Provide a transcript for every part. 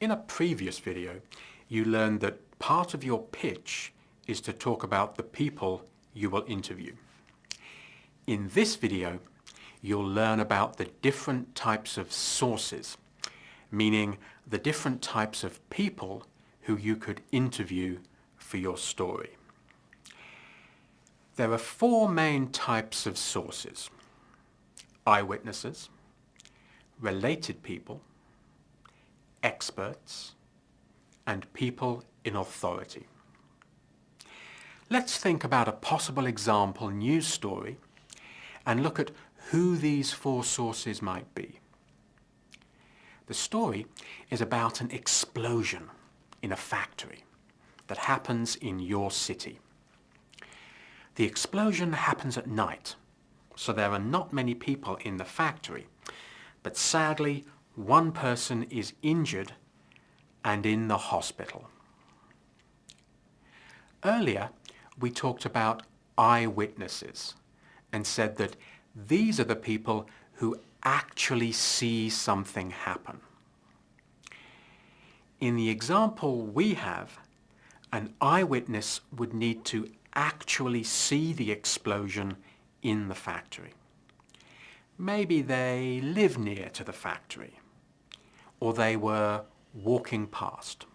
In a previous video, you learned that part of your pitch is to talk about the people you will interview. In this video, you'll learn about the different types of sources, meaning the different types of people who you could interview for your story. There are four main types of sources. Eyewitnesses, related people, experts, and people in authority. Let's think about a possible example news story and look at who these four sources might be. The story is about an explosion in a factory that happens in your city. The explosion happens at night, so there are not many people in the factory, but sadly one person is injured and in the hospital. Earlier, we talked about eyewitnesses and said that these are the people who actually see something happen. In the example we have, an eyewitness would need to actually see the explosion in the factory. Maybe they live near to the factory or they were walking past.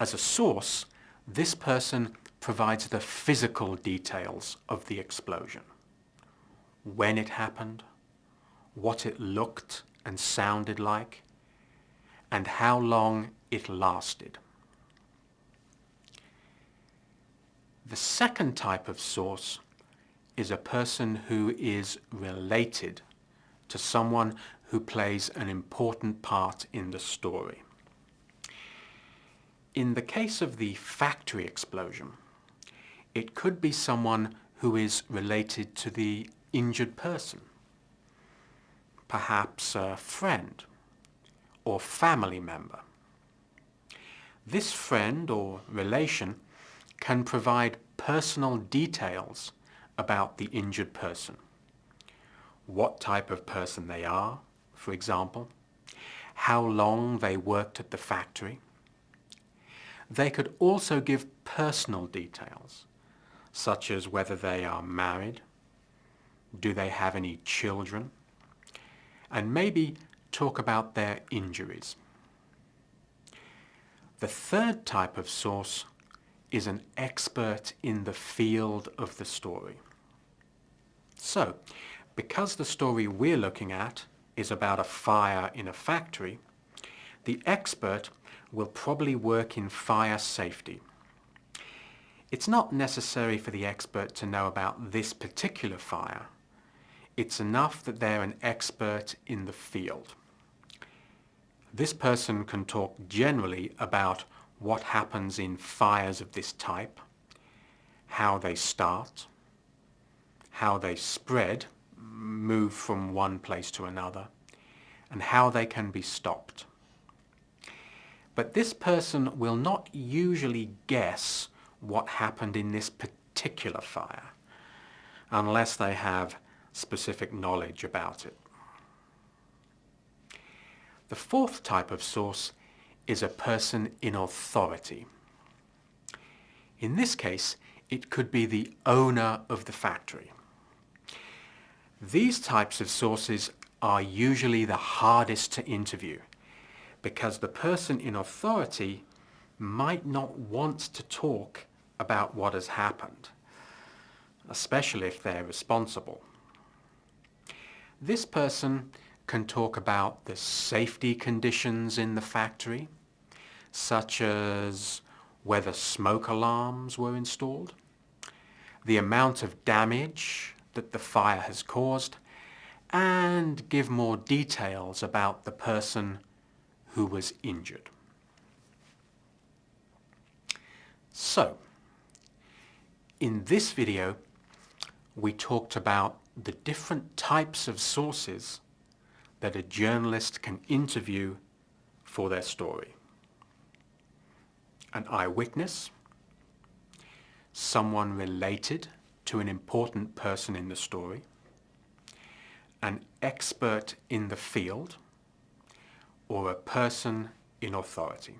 As a source, this person provides the physical details of the explosion. When it happened, what it looked and sounded like, and how long it lasted. The second type of source is a person who is related to someone who plays an important part in the story. In the case of the factory explosion, it could be someone who is related to the injured person, perhaps a friend or family member. This friend or relation can provide personal details about the injured person. What type of person they are, for example, how long they worked at the factory. They could also give personal details, such as whether they are married, do they have any children, and maybe talk about their injuries. The third type of source is an expert in the field of the story. So, because the story we're looking at is about a fire in a factory, the expert will probably work in fire safety. It's not necessary for the expert to know about this particular fire. It's enough that they're an expert in the field. This person can talk generally about what happens in fires of this type, how they start, how they spread, move from one place to another, and how they can be stopped. But this person will not usually guess what happened in this particular fire unless they have specific knowledge about it. The fourth type of source is a person in authority. In this case, it could be the owner of the factory. These types of sources are usually the hardest to interview because the person in authority might not want to talk about what has happened, especially if they're responsible. This person can talk about the safety conditions in the factory, such as whether smoke alarms were installed, the amount of damage that the fire has caused, and give more details about the person who was injured. So, in this video, we talked about the different types of sources that a journalist can interview for their story. An eyewitness, someone related to an important person in the story, an expert in the field, or a person in authority.